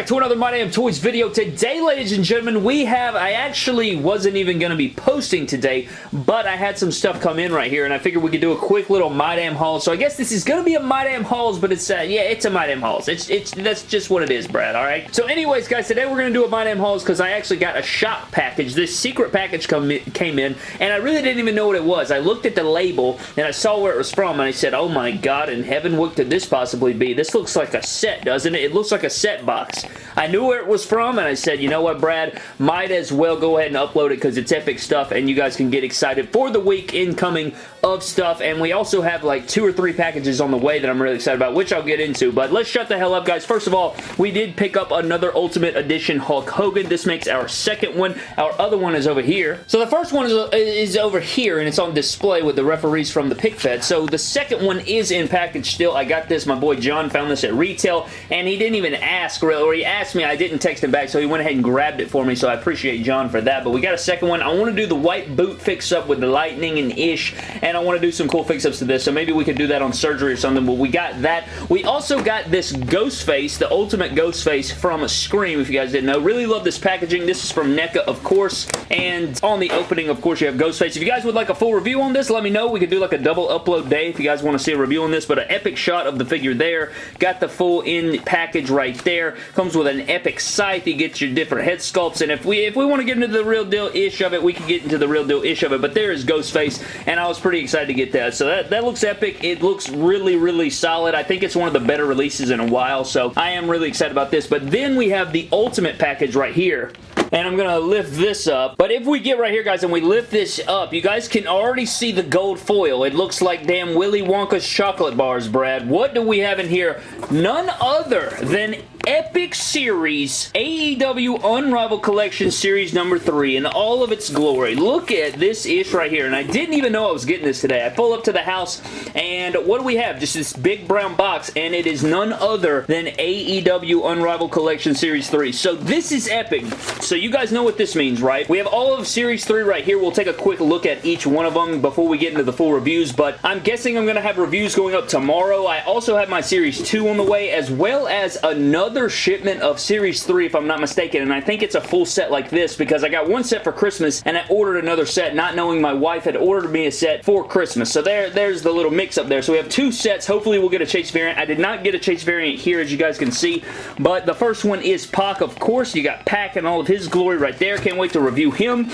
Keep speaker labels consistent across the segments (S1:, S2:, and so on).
S1: back to another My Damn Toys video. Today, ladies and gentlemen, we have, I actually wasn't even going to be posting today, but I had some stuff come in right here, and I figured we could do a quick little My Damn Haul. So I guess this is going to be a My Damn Hauls, but it's, uh, yeah, it's a My Damn Hauls. It's, it's, that's just what it is, Brad, alright? So anyways, guys, today we're going to do a My Damn Hauls because I actually got a shop package. This secret package come, came in, and I really didn't even know what it was. I looked at the label, and I saw where it was from, and I said, oh my god in heaven, what could this possibly be? This looks like a set, doesn't it? It looks like a set box. I knew where it was from, and I said, you know what, Brad? Might as well go ahead and upload it because it's epic stuff, and you guys can get excited for the week incoming of stuff, and we also have like two or three packages on the way that I'm really excited about, which I'll get into, but let's shut the hell up, guys. First of all, we did pick up another Ultimate Edition Hulk Hogan. This makes our second one. Our other one is over here. So the first one is, uh, is over here, and it's on display with the referees from the pick fed. So the second one is in package still. I got this. My boy John found this at retail, and he didn't even ask, really, or he asked me. I didn't text him back, so he went ahead and grabbed it for me, so I appreciate John for that. But we got a second one. I want to do the white boot fix-up with the lightning and ish, and I want to do some cool fix-ups to this, so maybe we could do that on surgery or something, but we got that. We also got this Ghostface, the Ultimate Ghostface from Scream, if you guys didn't know. Really love this packaging. This is from NECA, of course, and on the opening, of course, you have Ghostface. If you guys would like a full review on this, let me know. We could do like a double upload day if you guys want to see a review on this, but an epic shot of the figure there. Got the full in package right there. Comes with an epic scythe. You get your different head sculpts, and if we if we want to get into the real deal-ish of it, we can get into the real deal-ish of it, but there is Ghostface, and I was pretty excited to get that. So that, that looks epic. It looks really, really solid. I think it's one of the better releases in a while, so I am really excited about this. But then we have the Ultimate package right here and I'm going to lift this up. But if we get right here, guys, and we lift this up, you guys can already see the gold foil. It looks like damn Willy Wonka's chocolate bars, Brad. What do we have in here? None other than Epic Series AEW Unrivaled Collection Series number 3 in all of its glory. Look at this ish right here, and I didn't even know I was getting this today. I pull up to the house, and what do we have? Just this big brown box, and it is none other than AEW Unrivaled Collection Series 3. So this is epic. So you guys know what this means, right? We have all of Series 3 right here. We'll take a quick look at each one of them before we get into the full reviews, but I'm guessing I'm going to have reviews going up tomorrow. I also have my Series 2 on the way, as well as another shipment of Series 3, if I'm not mistaken, and I think it's a full set like this because I got one set for Christmas, and I ordered another set, not knowing my wife had ordered me a set for Christmas. So there, there's the little mix up there. So we have two sets. Hopefully we'll get a Chase variant. I did not get a Chase variant here, as you guys can see, but the first one is Pac, of course. You got Pac and all of his glory right there. Can't wait to review him.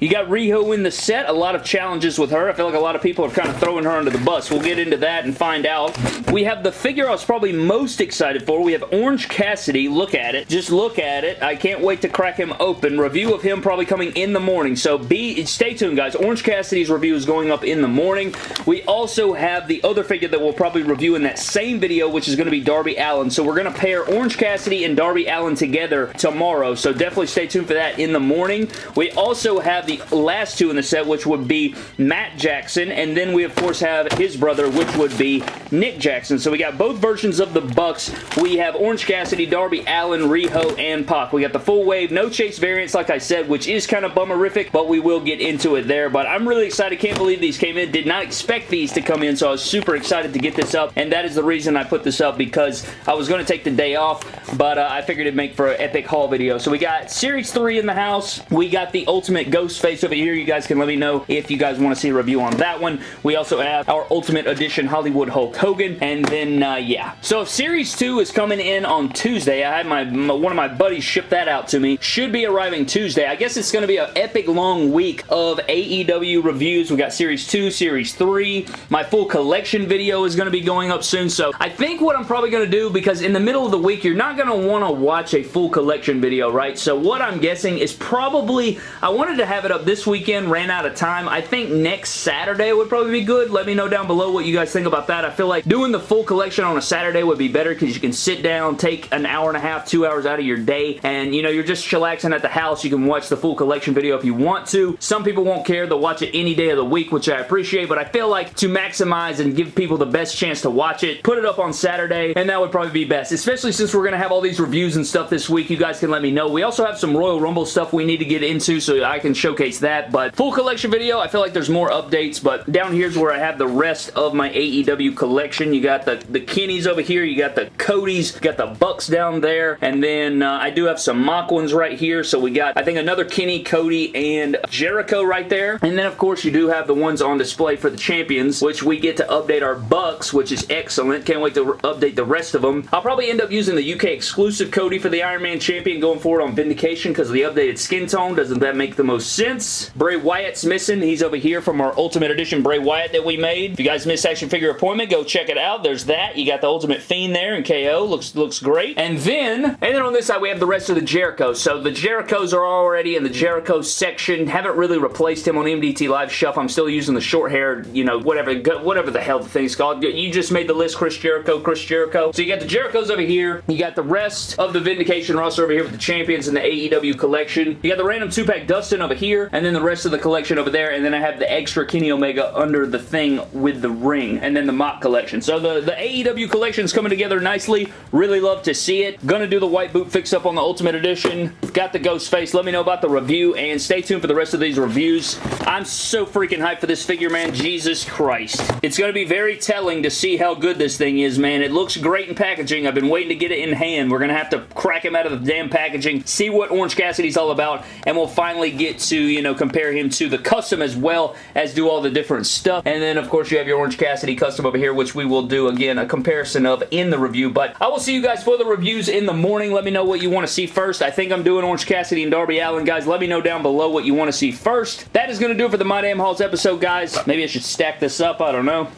S1: You got Riho in the set. A lot of challenges with her. I feel like a lot of people are kind of throwing her under the bus. We'll get into that and find out. We have the figure I was probably most excited for. We have Orange Cassidy. Look at it. Just look at it. I can't wait to crack him open. Review of him probably coming in the morning. So be stay tuned, guys. Orange Cassidy's review is going up in the morning. We also have the other figure that we'll probably review in that same video, which is going to be Darby Allin. So we're going to pair Orange Cassidy and Darby Allin together tomorrow. So definitely stay tuned for that in the morning. We also have the last two in the set, which would be Matt Jackson, and then we, of course, have his brother, which would be Nick Jackson. So we got both versions of the Bucks. We have Orange Cassidy, Darby Allin, Riho, and Pac. We got the full wave, no chase variants, like I said, which is kind of bummerific, but we will get into it there. But I'm really excited. Can't believe these came in. Did not expect these to come in, so I was super excited to get this up, and that is the reason I put this up, because I was going to take the day off, but uh, I figured it'd make for an epic haul video. So we got Series 3 in the house. We got the Ultimate Ghostface over here. You guys can let me know if you guys want to see a review on that one. We also have our Ultimate Edition Hollywood Hulk Hogan, and then, uh, yeah. So Series 2 is coming in on Tuesday. I had my, my, one of my buddies ship that out to me. Should be arriving Tuesday. I guess it's going to be an epic long week of AEW reviews. We got Series 2, Series 3. My full collection video is going to be going up soon, so I think what I'm probably going to do, because in the middle of the week, you're not going to want to watch a full collection video, right? So what I'm guessing is probably, I wanted to have it up this weekend, ran out of time. I think next Saturday would probably be good. Let me know down below what you guys think about that. I feel like doing the full collection on a Saturday would be better because you can sit down, take an hour and a half, two hours out of your day, and you know, you're just chillaxing at the house. You can watch the full collection video if you want to. Some people won't care. They'll watch it any day of the week, which I appreciate, but I feel like to maximize and give people the best chance to watch it, put it up on Saturday, and that would probably be best, especially since we're going to have all these reviews and stuff this week. You guys can let me know. We also have some Royal Rumble stuff we need to get into so I can showcase showcase that, but full collection video, I feel like there's more updates, but down here's where I have the rest of my AEW collection. You got the, the Kennys over here, you got the Codys, got the Bucks down there, and then uh, I do have some mock ones right here, so we got, I think, another Kenny, Cody, and Jericho right there, and then, of course, you do have the ones on display for the champions, which we get to update our Bucks, which is excellent. Can't wait to update the rest of them. I'll probably end up using the UK exclusive Cody for the Iron Man champion going forward on Vindication because of the updated skin tone. Doesn't that make the most sense? Bray Wyatt's missing. He's over here from our Ultimate Edition Bray Wyatt that we made. If you guys missed Action Figure Appointment, go check it out. There's that. You got the Ultimate Fiend there and KO. Looks, looks great. And then, and then on this side, we have the rest of the Jericho. So the Jerichos are already in the Jericho section. Haven't really replaced him on MDT Live Shelf. I'm still using the short hair, you know, whatever, whatever the hell the thing's called. You just made the list Chris Jericho, Chris Jericho. So you got the Jerichos over here. You got the rest of the Vindication roster over here with the champions in the AEW collection. You got the random two-pack Dustin over here, and then the rest of the collection over there, and then I have the extra Kenny Omega under the thing with the ring, and then the mock collection. So the, the AEW collection is coming together nicely. Really love to see it. Gonna do the white boot fix-up on the Ultimate Edition. Got the ghost face. Let me know about the review, and stay tuned for the rest of these reviews. I'm so freaking hyped for this figure, man. Jesus Christ. It's gonna be very telling to see how good this thing is, man. It looks great in packaging. I've been waiting to get it in hand. We're gonna have to crack him out of the damn packaging, see what Orange Cassidy's all about, and we'll finally get to, you know, compare him to the custom as well as do all the different stuff. And then, of course, you have your Orange Cassidy custom over here, which we will do, again, a comparison of in the review. But I will see you guys for the reviews in the morning. Let me know what you want to see first. I think I'm doing Orange Cassidy and Darby Allin, guys. Let me know down below what you want to see first. That is going to do it for the My Damn Hauls episode, guys. Maybe I should stack this up. I don't know.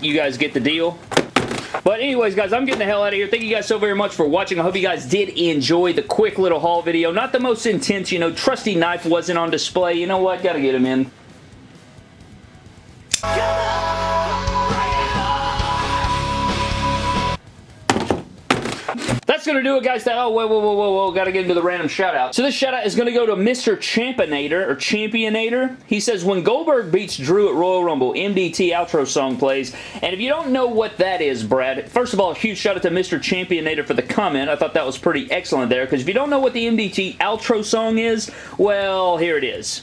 S1: You guys get the deal. But anyways, guys, I'm getting the hell out of here. Thank you guys so very much for watching. I hope you guys did enjoy the quick little haul video. Not the most intense, you know, trusty knife wasn't on display. You know what? Gotta get him in. That's going to do it, guys. Oh, whoa, whoa, whoa, whoa, whoa. Got to get into the random shout-out. So this shout-out is going to go to Mr. Championator, or Championator. He says, when Goldberg beats Drew at Royal Rumble, MDT outro song plays. And if you don't know what that is, Brad, first of all, a huge shout-out to Mr. Championator for the comment. I thought that was pretty excellent there, because if you don't know what the MDT outro song is, well, here it is.